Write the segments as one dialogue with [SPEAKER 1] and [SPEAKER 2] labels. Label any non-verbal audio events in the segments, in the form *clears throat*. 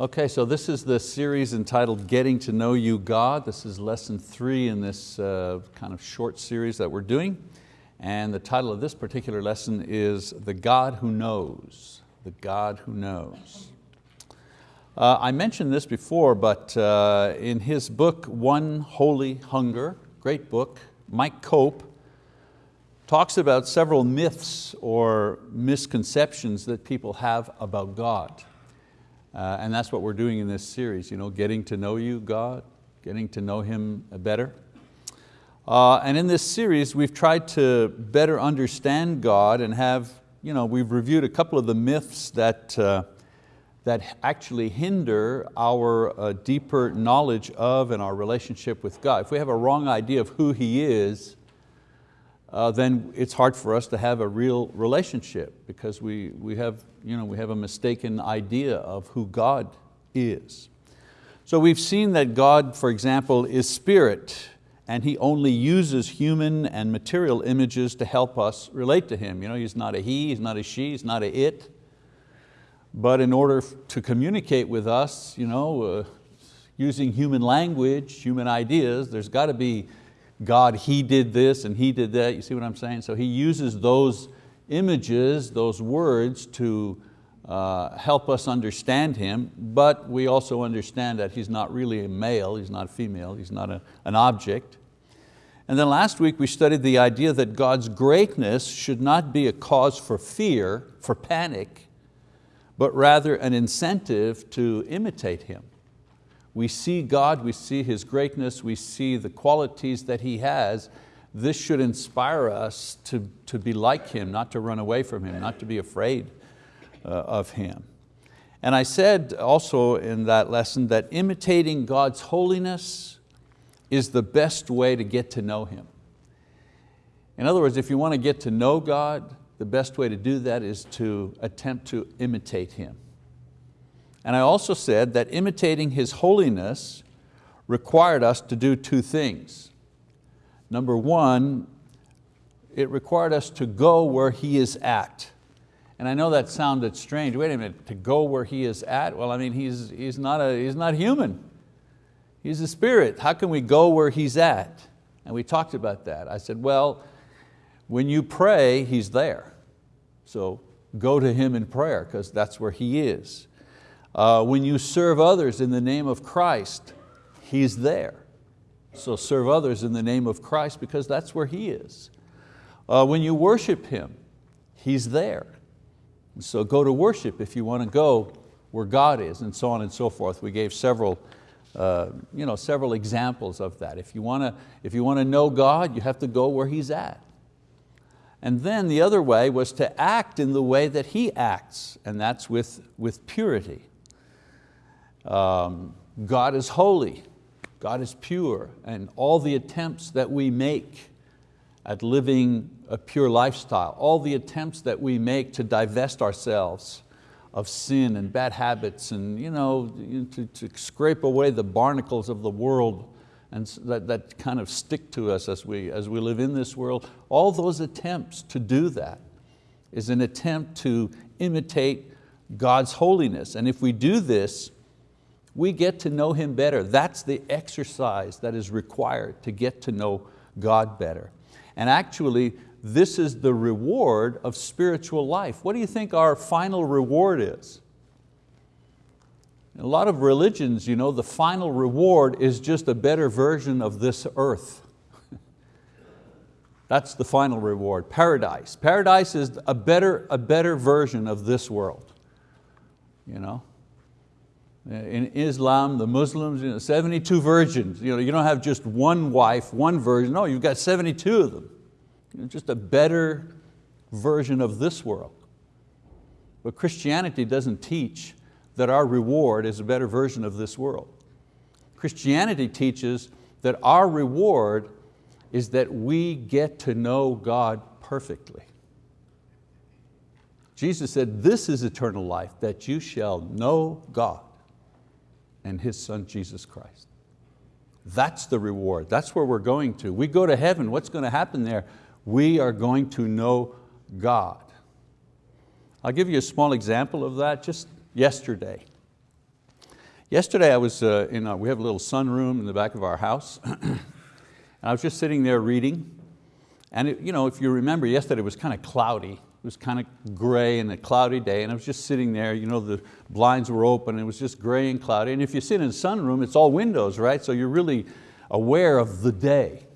[SPEAKER 1] Okay, so this is the series entitled Getting to Know You God. This is lesson three in this uh, kind of short series that we're doing. And the title of this particular lesson is The God Who Knows. The God Who Knows. Uh, I mentioned this before, but uh, in his book, One Holy Hunger, great book, Mike Cope talks about several myths or misconceptions that people have about God. Uh, and that's what we're doing in this series, you know, getting to know you, God, getting to know Him better. Uh, and in this series, we've tried to better understand God and have, you know, we've reviewed a couple of the myths that, uh, that actually hinder our uh, deeper knowledge of and our relationship with God. If we have a wrong idea of who He is, uh, then it's hard for us to have a real relationship because we, we, have, you know, we have a mistaken idea of who God is. So we've seen that God, for example, is spirit and He only uses human and material images to help us relate to Him. You know, He's not a he, He's not a she, He's not a it. But in order to communicate with us, you know, uh, using human language, human ideas, there's got to be God, He did this and He did that, you see what I'm saying? So He uses those images, those words to uh, help us understand Him, but we also understand that He's not really a male, He's not a female, He's not a, an object. And then last week we studied the idea that God's greatness should not be a cause for fear, for panic, but rather an incentive to imitate Him. We see God, we see His greatness, we see the qualities that He has. This should inspire us to, to be like Him, not to run away from Him, not to be afraid uh, of Him. And I said also in that lesson that imitating God's holiness is the best way to get to know Him. In other words, if you want to get to know God, the best way to do that is to attempt to imitate Him. And I also said that imitating His holiness required us to do two things. Number one, it required us to go where He is at. And I know that sounded strange. Wait a minute, to go where He is at? Well, I mean, He's, he's, not, a, he's not human. He's a spirit. How can we go where He's at? And we talked about that. I said, well, when you pray, He's there. So go to Him in prayer because that's where He is. Uh, when you serve others in the name of Christ, He's there. So serve others in the name of Christ because that's where He is. Uh, when you worship Him, He's there. So go to worship if you want to go where God is and so on and so forth. We gave several, uh, you know, several examples of that. If you, want to, if you want to know God, you have to go where He's at. And then the other way was to act in the way that He acts, and that's with, with purity. Um, God is holy, God is pure, and all the attempts that we make at living a pure lifestyle, all the attempts that we make to divest ourselves of sin and bad habits and you know, to, to scrape away the barnacles of the world and that, that kind of stick to us as we, as we live in this world, all those attempts to do that is an attempt to imitate God's holiness. And if we do this, we get to know Him better. That's the exercise that is required to get to know God better. And actually, this is the reward of spiritual life. What do you think our final reward is? In a lot of religions, you know, the final reward is just a better version of this earth. *laughs* That's the final reward, paradise. Paradise is a better, a better version of this world. You know? In Islam, the Muslims, you know, 72 virgins. You, know, you don't have just one wife, one virgin. No, you've got 72 of them. You just a better version of this world. But Christianity doesn't teach that our reward is a better version of this world. Christianity teaches that our reward is that we get to know God perfectly. Jesus said, this is eternal life, that you shall know God and His Son, Jesus Christ. That's the reward, that's where we're going to. We go to heaven, what's going to happen there? We are going to know God. I'll give you a small example of that just yesterday. Yesterday I was uh, in, a, we have a little sunroom in the back of our house, *clears throat* and I was just sitting there reading, and it, you know, if you remember, yesterday it was kind of cloudy. It was kind of gray and a cloudy day, and I was just sitting there, you know, the blinds were open, it was just gray and cloudy, and if you sit in a sunroom, it's all windows, right? So you're really aware of the day.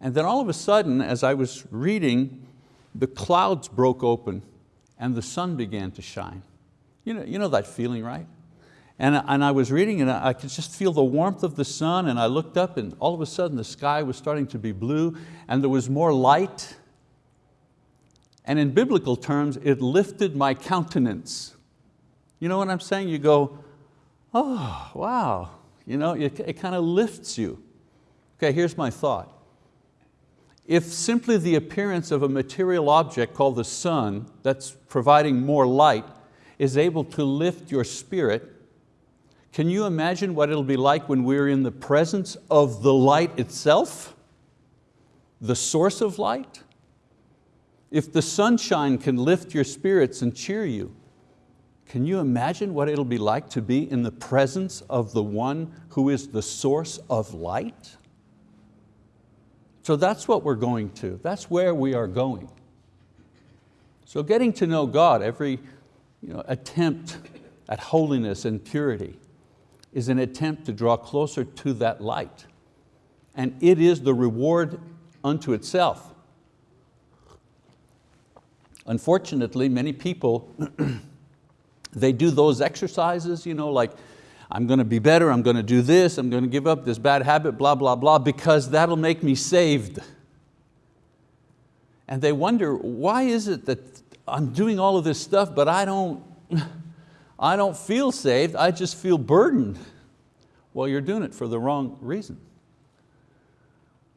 [SPEAKER 1] And then all of a sudden, as I was reading, the clouds broke open and the sun began to shine. You know, you know that feeling, right? And, and I was reading and I could just feel the warmth of the sun and I looked up and all of a sudden the sky was starting to be blue and there was more light. And in biblical terms, it lifted my countenance. You know what I'm saying? You go, oh, wow. You know, it, it kind of lifts you. Okay, here's my thought. If simply the appearance of a material object called the sun that's providing more light is able to lift your spirit, can you imagine what it'll be like when we're in the presence of the light itself? The source of light? If the sunshine can lift your spirits and cheer you, can you imagine what it'll be like to be in the presence of the one who is the source of light? So that's what we're going to, that's where we are going. So getting to know God, every you know, attempt at holiness and purity is an attempt to draw closer to that light. And it is the reward unto itself. Unfortunately, many people, *clears throat* they do those exercises, you know, like I'm going to be better, I'm going to do this, I'm going to give up this bad habit, blah, blah, blah, because that'll make me saved. And they wonder, why is it that I'm doing all of this stuff, but I don't, I don't feel saved, I just feel burdened. Well, you're doing it for the wrong reason.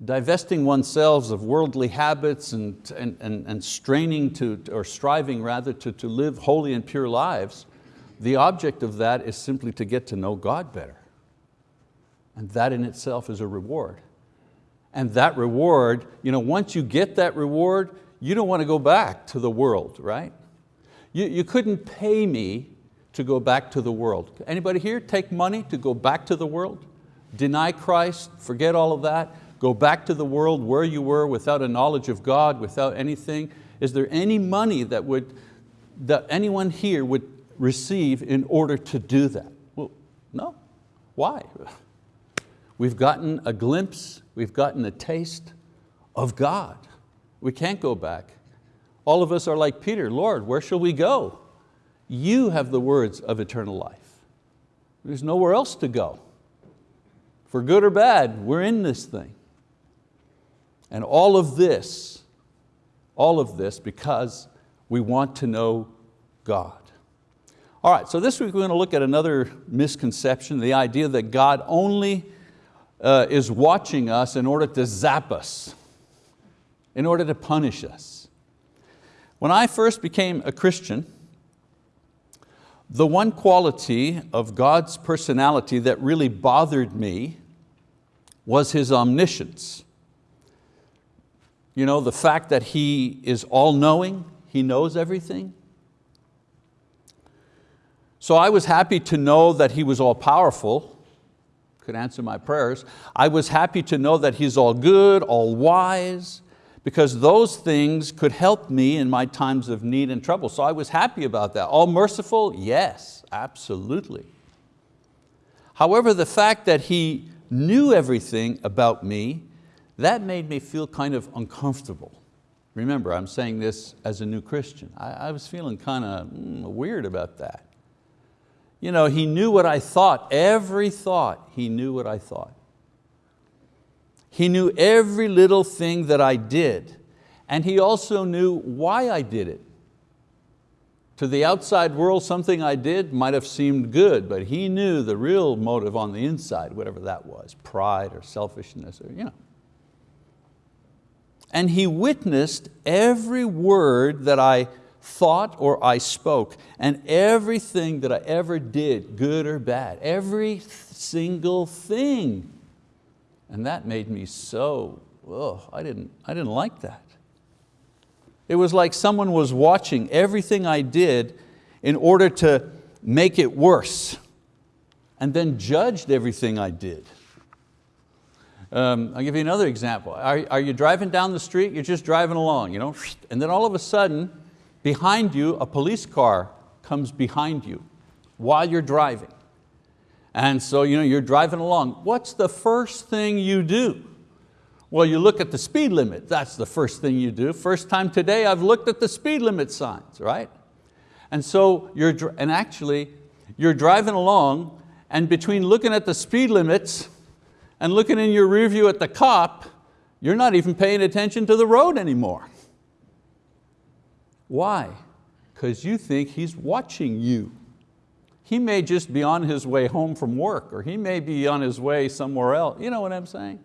[SPEAKER 1] Divesting oneself of worldly habits and, and, and, and straining to, or striving rather to, to live holy and pure lives the object of that is simply to get to know God better. And that in itself is a reward. And that reward, you know, once you get that reward, you don't want to go back to the world, right? You, you couldn't pay me to go back to the world. Anybody here take money to go back to the world? Deny Christ, forget all of that, go back to the world where you were without a knowledge of God, without anything. Is there any money that, would, that anyone here would receive in order to do that? Well, no. Why? We've gotten a glimpse, we've gotten a taste of God. We can't go back. All of us are like Peter, Lord, where shall we go? You have the words of eternal life. There's nowhere else to go. For good or bad, we're in this thing. And all of this, all of this because we want to know God. All right, so this week we're going to look at another misconception, the idea that God only uh, is watching us in order to zap us, in order to punish us. When I first became a Christian, the one quality of God's personality that really bothered me was His omniscience. You know, the fact that He is all-knowing, He knows everything, so I was happy to know that He was all powerful, could answer my prayers. I was happy to know that He's all good, all wise, because those things could help me in my times of need and trouble. So I was happy about that. All merciful? Yes, absolutely. However, the fact that He knew everything about me, that made me feel kind of uncomfortable. Remember, I'm saying this as a new Christian. I, I was feeling kind of mm, weird about that. You know, he knew what I thought, every thought, he knew what I thought. He knew every little thing that I did, and he also knew why I did it. To the outside world, something I did might have seemed good, but he knew the real motive on the inside, whatever that was, pride or selfishness, or, you know. And he witnessed every word that I thought or I spoke, and everything that I ever did, good or bad, every single thing. And that made me so, oh, I didn't, I didn't like that. It was like someone was watching everything I did in order to make it worse. and then judged everything I did. Um, I'll give you another example. Are, are you driving down the street? You're just driving along, you know, and then all of a sudden, behind you, a police car comes behind you while you're driving. And so you know, you're driving along. What's the first thing you do? Well, you look at the speed limit. That's the first thing you do. First time today I've looked at the speed limit signs, right? And so you're, and actually, you're driving along and between looking at the speed limits and looking in your rear view at the cop, you're not even paying attention to the road anymore. Why? Because you think he's watching you. He may just be on his way home from work or he may be on his way somewhere else. You know what I'm saying?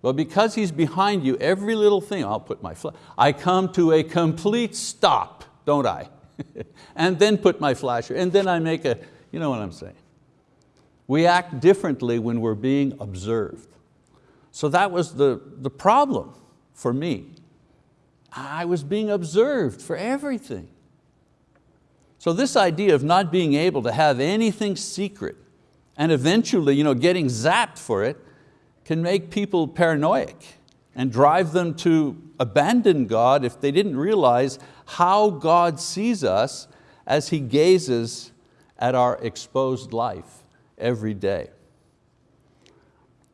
[SPEAKER 1] But because he's behind you, every little thing, I'll put my, flash, I come to a complete stop, don't I? *laughs* and then put my flasher, and then I make a, you know what I'm saying. We act differently when we're being observed. So that was the, the problem for me. I was being observed for everything. So this idea of not being able to have anything secret and eventually you know, getting zapped for it can make people paranoid and drive them to abandon God if they didn't realize how God sees us as He gazes at our exposed life every day.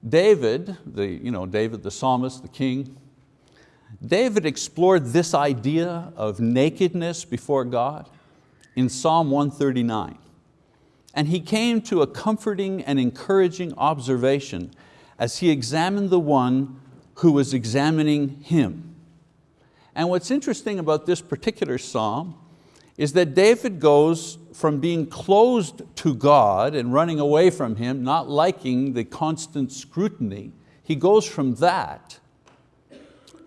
[SPEAKER 1] David, the, you know, David the psalmist, the king, David explored this idea of nakedness before God in Psalm 139. And he came to a comforting and encouraging observation as he examined the one who was examining him. And what's interesting about this particular psalm is that David goes from being closed to God and running away from Him, not liking the constant scrutiny, he goes from that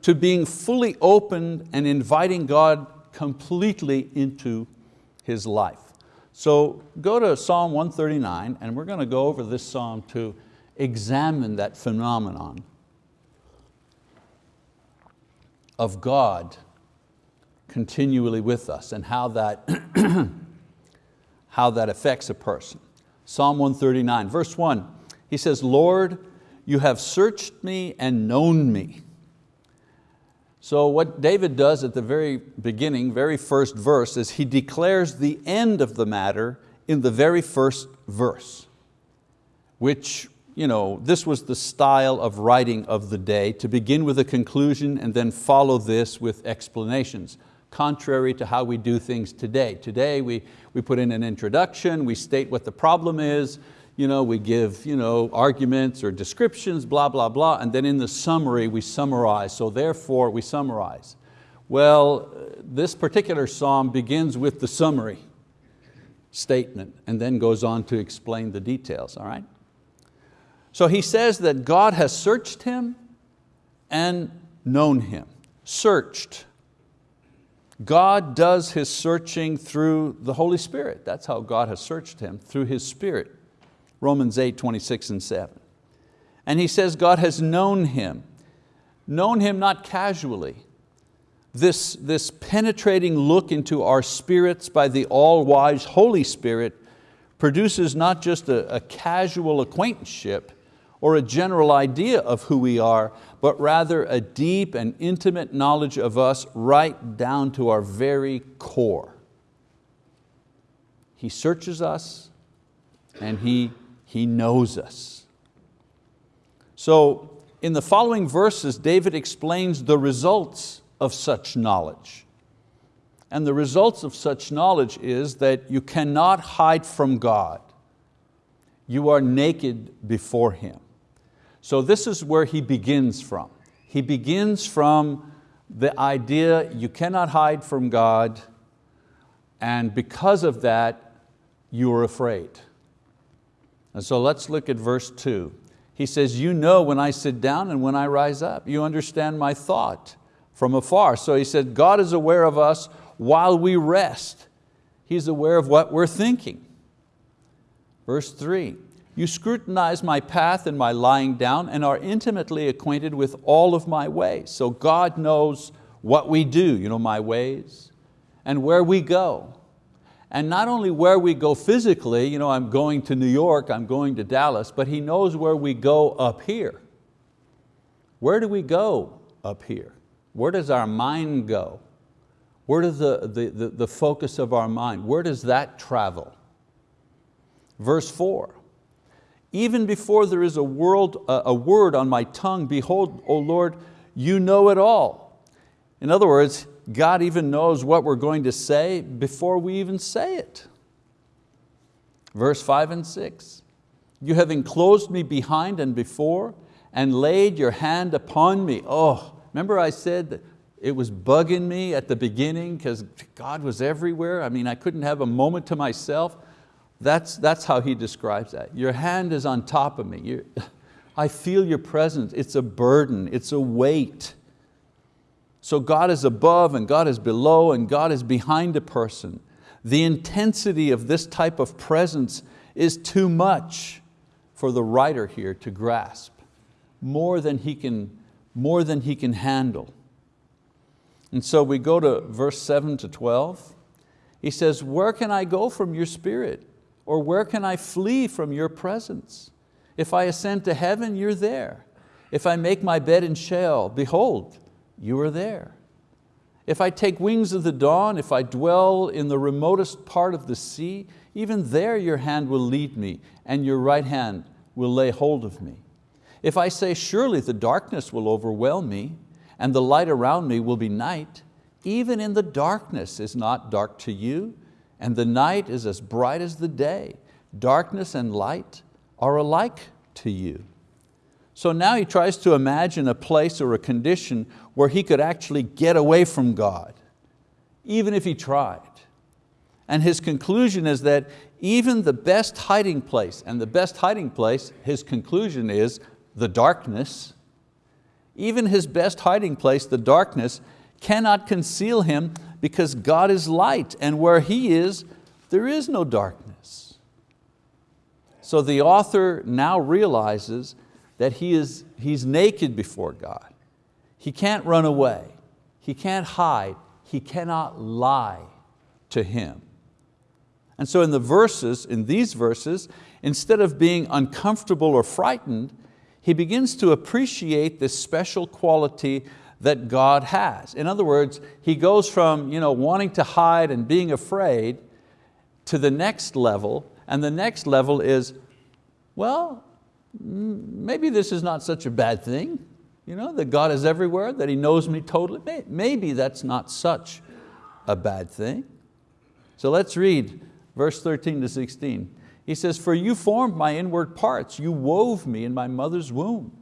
[SPEAKER 1] to being fully open and inviting God completely into his life. So go to Psalm 139 and we're going to go over this psalm to examine that phenomenon of God continually with us and how that, *clears throat* how that affects a person. Psalm 139, verse one, he says, Lord, you have searched me and known me. So what David does at the very beginning, very first verse, is he declares the end of the matter in the very first verse, which you know, this was the style of writing of the day, to begin with a conclusion and then follow this with explanations, contrary to how we do things today. Today we, we put in an introduction, we state what the problem is, you know, we give you know, arguments or descriptions, blah, blah, blah, and then in the summary we summarize, so therefore we summarize. Well, this particular psalm begins with the summary statement and then goes on to explain the details, all right? So he says that God has searched him and known him. Searched. God does His searching through the Holy Spirit. That's how God has searched him, through His Spirit. Romans 8, 26 and 7. And he says God has known him. Known him not casually. This, this penetrating look into our spirits by the all-wise Holy Spirit produces not just a, a casual acquaintanceship, or a general idea of who we are, but rather a deep and intimate knowledge of us right down to our very core. He searches us and He, he knows us. So in the following verses, David explains the results of such knowledge. And the results of such knowledge is that you cannot hide from God. You are naked before Him. So this is where he begins from. He begins from the idea you cannot hide from God and because of that, you are afraid. And so let's look at verse two. He says, you know when I sit down and when I rise up. You understand my thought from afar. So he said, God is aware of us while we rest. He's aware of what we're thinking. Verse three, you scrutinize my path and my lying down and are intimately acquainted with all of my ways. So God knows what we do, you know, my ways, and where we go. And not only where we go physically, you know, I'm going to New York, I'm going to Dallas, but He knows where we go up here. Where do we go up here? Where does our mind go? Where does the, the, the, the focus of our mind, where does that travel? Verse four, even before there is a, world, a word on my tongue, behold, O Lord, you know it all. In other words, God even knows what we're going to say before we even say it. Verse five and six, you have enclosed me behind and before and laid your hand upon me. Oh, remember I said that it was bugging me at the beginning because God was everywhere. I mean, I couldn't have a moment to myself. That's, that's how he describes that. Your hand is on top of me. You're, I feel your presence. It's a burden, it's a weight. So God is above and God is below and God is behind a person. The intensity of this type of presence is too much for the writer here to grasp, more than he can, more than he can handle. And so we go to verse seven to 12. He says, where can I go from your spirit? Or where can I flee from your presence? If I ascend to heaven, you're there. If I make my bed in Sheol, behold, you are there. If I take wings of the dawn, if I dwell in the remotest part of the sea, even there your hand will lead me and your right hand will lay hold of me. If I say, surely the darkness will overwhelm me and the light around me will be night, even in the darkness is not dark to you, and the night is as bright as the day. Darkness and light are alike to you. So now he tries to imagine a place or a condition where he could actually get away from God, even if he tried. And his conclusion is that even the best hiding place, and the best hiding place, his conclusion is the darkness, even his best hiding place, the darkness, cannot conceal him because God is light and where He is, there is no darkness. So the author now realizes that he is, he's naked before God. He can't run away. He can't hide. He cannot lie to Him. And so in the verses, in these verses, instead of being uncomfortable or frightened, he begins to appreciate this special quality that God has. In other words, he goes from you know, wanting to hide and being afraid to the next level, and the next level is, well, maybe this is not such a bad thing, you know, that God is everywhere, that He knows me totally. Maybe that's not such a bad thing. So let's read verse 13 to 16. He says, for you formed my inward parts, you wove me in my mother's womb.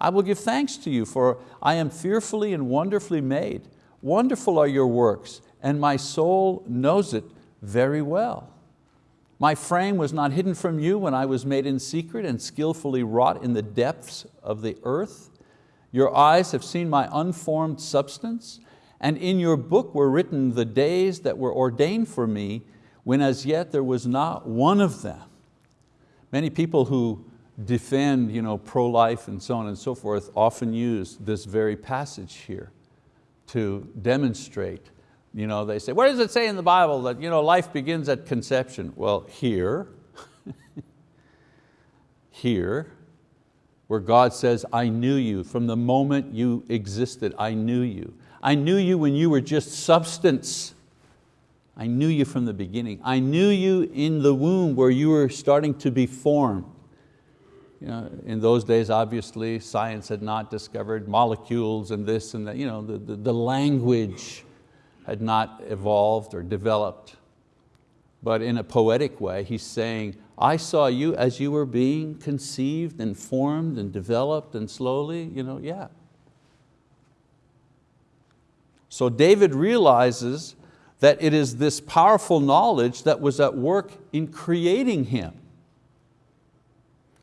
[SPEAKER 1] I will give thanks to you, for I am fearfully and wonderfully made. Wonderful are your works, and my soul knows it very well. My frame was not hidden from you when I was made in secret and skillfully wrought in the depths of the earth. Your eyes have seen my unformed substance, and in your book were written the days that were ordained for me, when as yet there was not one of them. Many people who defend you know, pro-life and so on and so forth often use this very passage here to demonstrate. You know, they say, where does it say in the Bible that you know, life begins at conception? Well, here, *laughs* here, where God says, I knew you from the moment you existed, I knew you. I knew you when you were just substance. I knew you from the beginning. I knew you in the womb where you were starting to be formed. You know, in those days, obviously, science had not discovered molecules and this and that. You know, the, the, the language had not evolved or developed. But in a poetic way, he's saying, I saw you as you were being conceived and formed and developed and slowly, you know, yeah. So David realizes that it is this powerful knowledge that was at work in creating him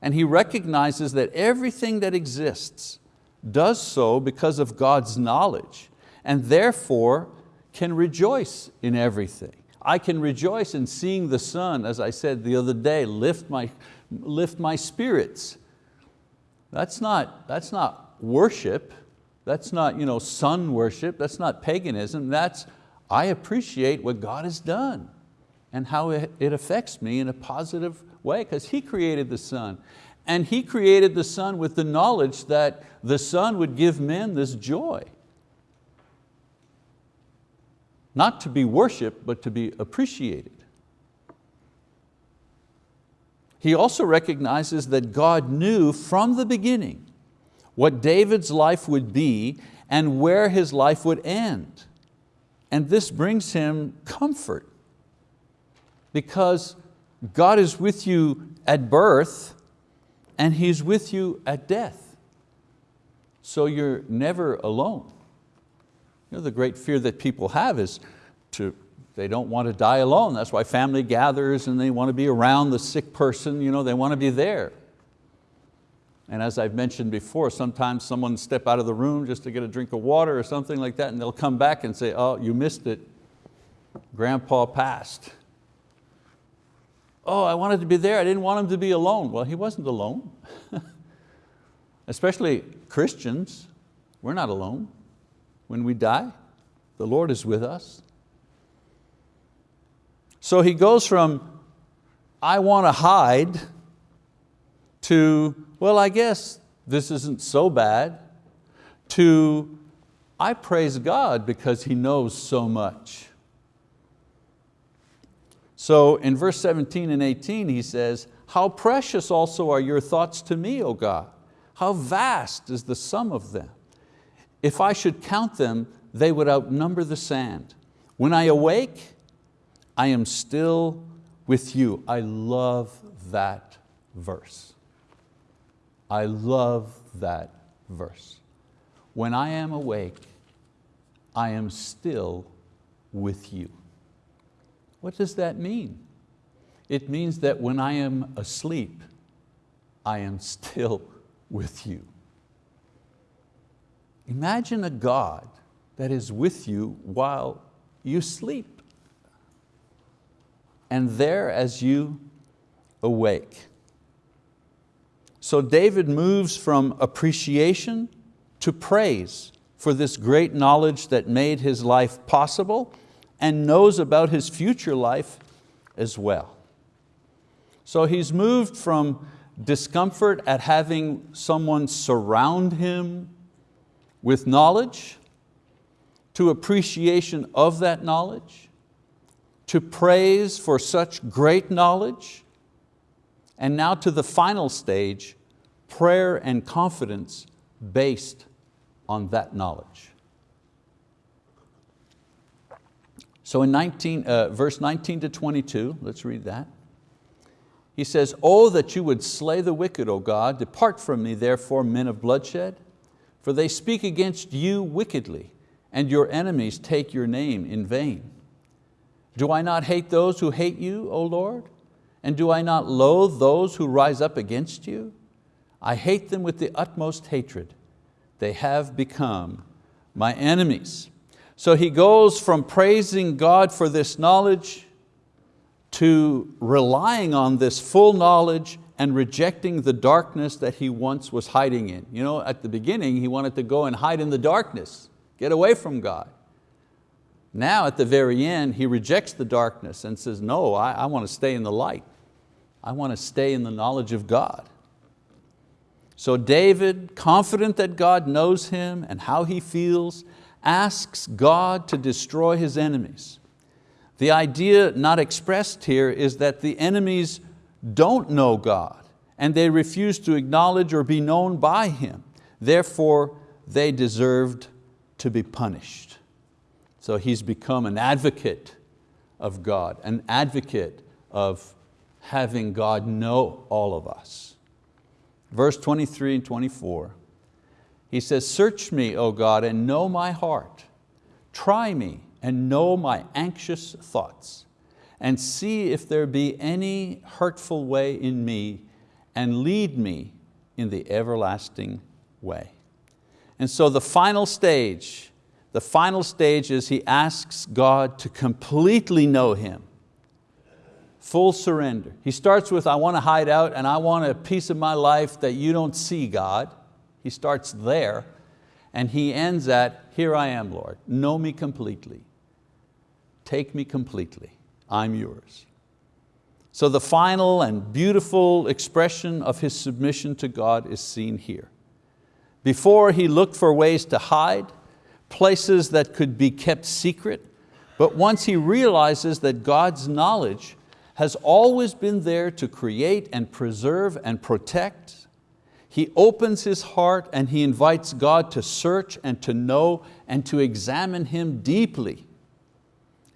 [SPEAKER 1] and he recognizes that everything that exists does so because of God's knowledge and therefore can rejoice in everything. I can rejoice in seeing the sun, as I said the other day, lift my, lift my spirits. That's not, that's not worship, that's not you know, sun worship, that's not paganism, that's I appreciate what God has done. and how it affects me in a positive way because He created the sun. And He created the sun with the knowledge that the sun would give men this joy. Not to be worshiped, but to be appreciated. He also recognizes that God knew from the beginning what David's life would be and where his life would end. And this brings him comfort because God is with you at birth and He's with you at death. So you're never alone. You know, the great fear that people have is to, they don't want to die alone. That's why family gathers and they want to be around the sick person, you know, they want to be there. And as I've mentioned before, sometimes someone step out of the room just to get a drink of water or something like that and they'll come back and say, oh, you missed it. Grandpa passed. Oh, I wanted to be there, I didn't want him to be alone. Well, he wasn't alone. *laughs* Especially Christians, we're not alone. When we die, the Lord is with us. So he goes from, I want to hide, to, well, I guess this isn't so bad, to, I praise God because He knows so much. So in verse 17 and 18 he says, how precious also are your thoughts to me, O God. How vast is the sum of them. If I should count them, they would outnumber the sand. When I awake, I am still with you. I love that verse. I love that verse. When I am awake, I am still with you. What does that mean? It means that when I am asleep, I am still with you. Imagine a God that is with you while you sleep and there as you awake. So David moves from appreciation to praise for this great knowledge that made his life possible and knows about his future life as well. So he's moved from discomfort at having someone surround him with knowledge, to appreciation of that knowledge, to praise for such great knowledge, and now to the final stage, prayer and confidence based on that knowledge. So in 19, uh, verse 19 to 22, let's read that. He says, Oh, that you would slay the wicked, O God, depart from me, therefore, men of bloodshed, for they speak against you wickedly, and your enemies take your name in vain. Do I not hate those who hate you, O Lord? And do I not loathe those who rise up against you? I hate them with the utmost hatred. They have become my enemies. So he goes from praising God for this knowledge to relying on this full knowledge and rejecting the darkness that he once was hiding in. You know, at the beginning, he wanted to go and hide in the darkness, get away from God. Now at the very end, he rejects the darkness and says, no, I, I want to stay in the light. I want to stay in the knowledge of God. So David, confident that God knows him and how he feels, asks God to destroy his enemies. The idea not expressed here is that the enemies don't know God and they refuse to acknowledge or be known by Him. Therefore, they deserved to be punished. So he's become an advocate of God, an advocate of having God know all of us. Verse 23 and 24, he says, search me, O God, and know my heart. Try me and know my anxious thoughts and see if there be any hurtful way in me and lead me in the everlasting way. And so the final stage, the final stage is he asks God to completely know Him. Full surrender. He starts with, I want to hide out and I want a piece of my life that you don't see, God. He starts there and he ends at, here I am, Lord, know me completely. Take me completely. I'm yours. So the final and beautiful expression of his submission to God is seen here. Before he looked for ways to hide, places that could be kept secret, but once he realizes that God's knowledge has always been there to create and preserve and protect, he opens his heart and he invites God to search and to know and to examine him deeply.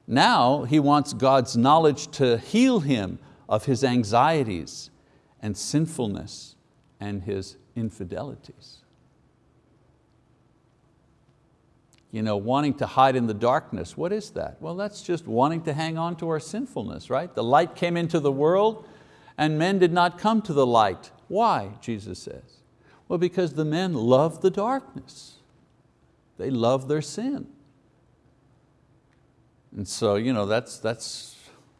[SPEAKER 1] Now he wants God's knowledge to heal him of his anxieties and sinfulness and his infidelities. you know, wanting to hide in the darkness. What is that? Well, that's just wanting to hang on to our sinfulness, right? The light came into the world and men did not come to the light. Why, Jesus says? Well, because the men love the darkness. They love their sin. And so you know, that's, that's,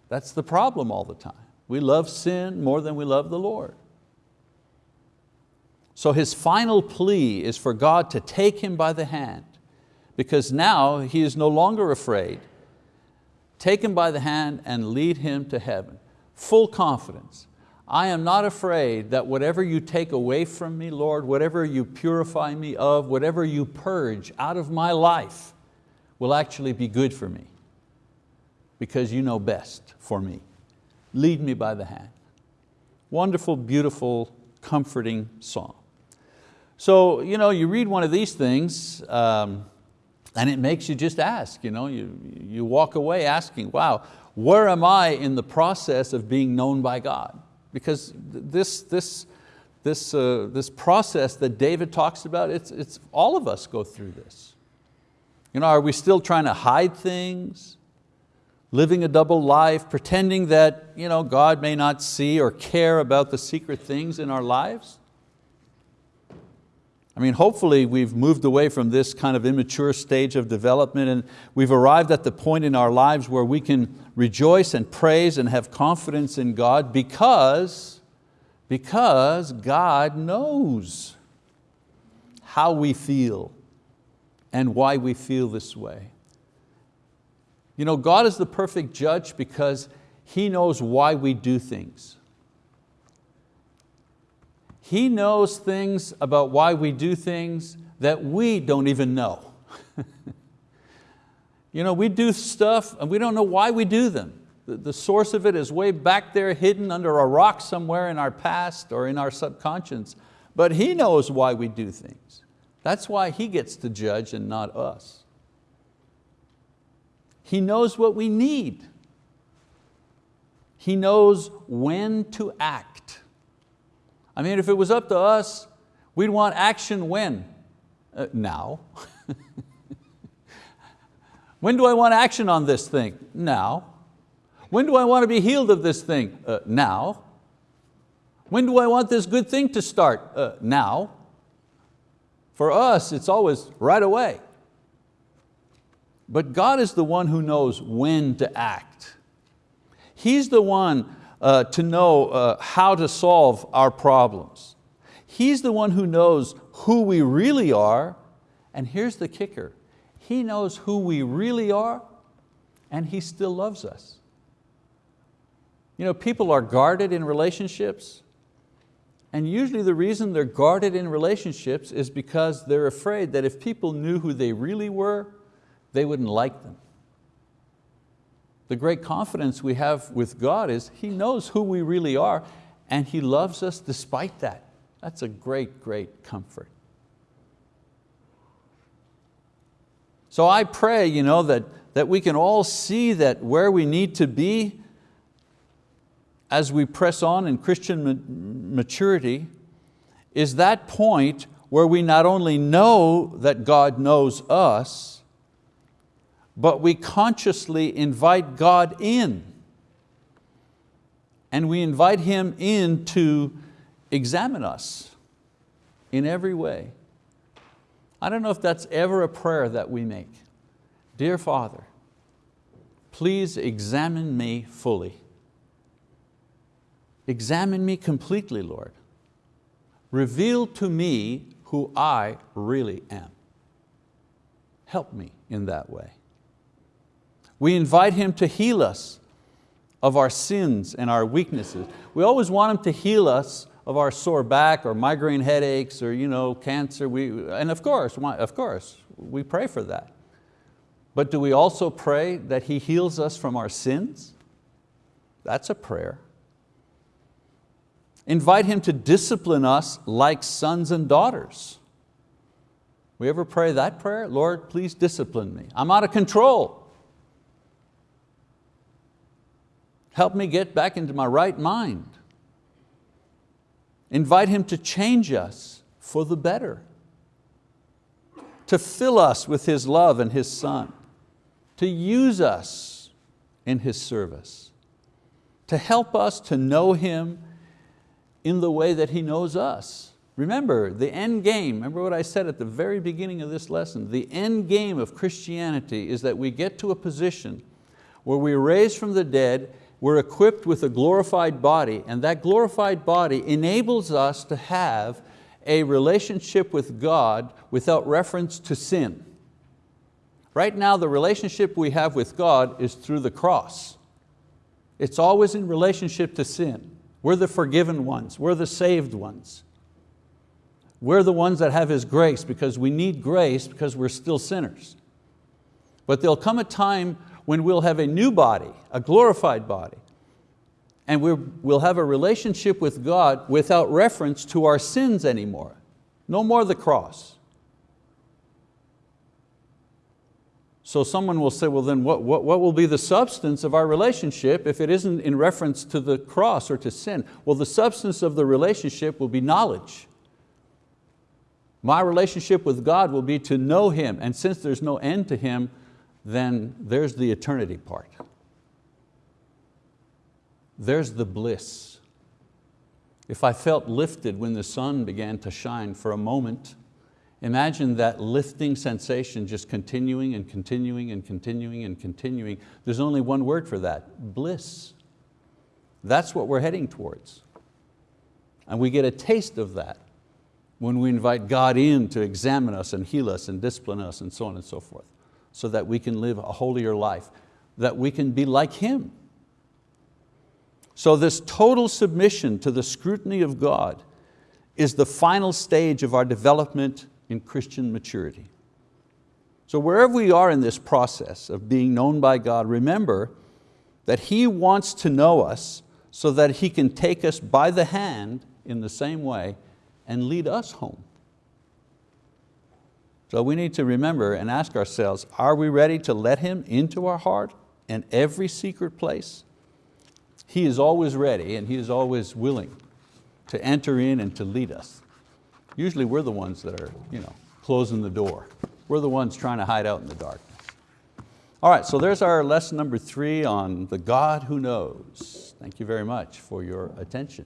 [SPEAKER 1] that's the problem all the time. We love sin more than we love the Lord. So his final plea is for God to take him by the hand because now he is no longer afraid. Take him by the hand and lead him to heaven. Full confidence. I am not afraid that whatever you take away from me, Lord, whatever you purify me of, whatever you purge out of my life will actually be good for me because you know best for me. Lead me by the hand. Wonderful, beautiful, comforting song. So you, know, you read one of these things, um, and it makes you just ask, you, know, you, you walk away asking, wow, where am I in the process of being known by God? Because this, this, this, uh, this process that David talks about, it's, it's, all of us go through this. You know, are we still trying to hide things? Living a double life, pretending that you know, God may not see or care about the secret things in our lives? I mean, hopefully we've moved away from this kind of immature stage of development and we've arrived at the point in our lives where we can rejoice and praise and have confidence in God because, because God knows how we feel and why we feel this way. You know, God is the perfect judge because He knows why we do things. He knows things about why we do things that we don't even know. *laughs* you know, we do stuff and we don't know why we do them. The, the source of it is way back there hidden under a rock somewhere in our past or in our subconscious. But He knows why we do things. That's why He gets to judge and not us. He knows what we need. He knows when to act. I mean, if it was up to us, we'd want action when? Uh, now. *laughs* when do I want action on this thing? Now. When do I want to be healed of this thing? Uh, now. When do I want this good thing to start? Uh, now. For us, it's always right away. But God is the one who knows when to act. He's the one uh, to know uh, how to solve our problems. He's the one who knows who we really are, and here's the kicker, He knows who we really are, and He still loves us. You know, people are guarded in relationships, and usually the reason they're guarded in relationships is because they're afraid that if people knew who they really were, they wouldn't like them the great confidence we have with God is He knows who we really are and He loves us despite that. That's a great, great comfort. So I pray you know, that, that we can all see that where we need to be as we press on in Christian maturity is that point where we not only know that God knows us, but we consciously invite God in. And we invite Him in to examine us in every way. I don't know if that's ever a prayer that we make. Dear Father, please examine me fully. Examine me completely, Lord. Reveal to me who I really am. Help me in that way. We invite Him to heal us of our sins and our weaknesses. We always want Him to heal us of our sore back or migraine headaches or you know, cancer. We, and of course, of course, we pray for that. But do we also pray that He heals us from our sins? That's a prayer. Invite Him to discipline us like sons and daughters. We ever pray that prayer? Lord, please discipline me. I'm out of control. Help me get back into my right mind. Invite Him to change us for the better, to fill us with His love and His Son, to use us in His service, to help us to know Him in the way that He knows us. Remember, the end game, remember what I said at the very beginning of this lesson, the end game of Christianity is that we get to a position where we're raised from the dead we're equipped with a glorified body and that glorified body enables us to have a relationship with God without reference to sin. Right now the relationship we have with God is through the cross. It's always in relationship to sin. We're the forgiven ones, we're the saved ones. We're the ones that have His grace because we need grace because we're still sinners. But there'll come a time when we'll have a new body, a glorified body, and we'll have a relationship with God without reference to our sins anymore. No more the cross. So someone will say, well then what, what, what will be the substance of our relationship if it isn't in reference to the cross or to sin? Well, the substance of the relationship will be knowledge. My relationship with God will be to know Him, and since there's no end to Him, then there's the eternity part. There's the bliss. If I felt lifted when the sun began to shine for a moment, imagine that lifting sensation just continuing and continuing and continuing and continuing. There's only one word for that, bliss. That's what we're heading towards. And we get a taste of that when we invite God in to examine us and heal us and discipline us and so on and so forth so that we can live a holier life, that we can be like Him. So this total submission to the scrutiny of God is the final stage of our development in Christian maturity. So wherever we are in this process of being known by God, remember that He wants to know us so that He can take us by the hand in the same way and lead us home. So we need to remember and ask ourselves, are we ready to let Him into our heart in every secret place? He is always ready and He is always willing to enter in and to lead us. Usually we're the ones that are you know, closing the door. We're the ones trying to hide out in the darkness. All right, so there's our lesson number three on the God who knows. Thank you very much for your attention.